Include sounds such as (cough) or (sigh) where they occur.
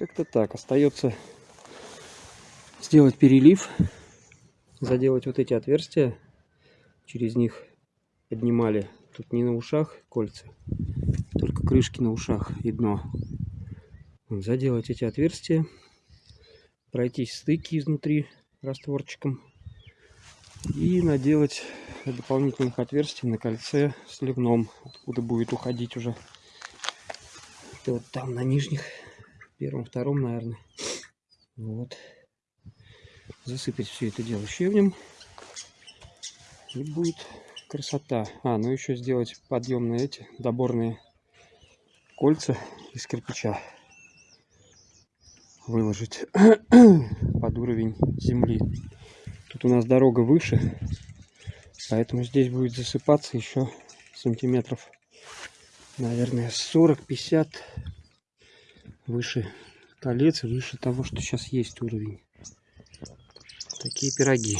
Как-то так. Остается сделать перелив, заделать вот эти отверстия. Через них поднимали. Тут не на ушах кольца, только крышки на ушах и дно. Заделать эти отверстия, пройтись стыки изнутри растворчиком и наделать дополнительных отверстий на кольце сливном, откуда будет уходить уже. Это вот там на нижних, первом, втором, наверное. Вот. Засыпать все это дело щебнем. И будет красота. А, ну еще сделать подъемные эти доборные кольца из кирпича. Выложить (coughs) под уровень земли. Тут у нас дорога выше, поэтому здесь будет засыпаться еще сантиметров, наверное, 40-50 выше колец, выше того, что сейчас есть уровень. Такие пироги.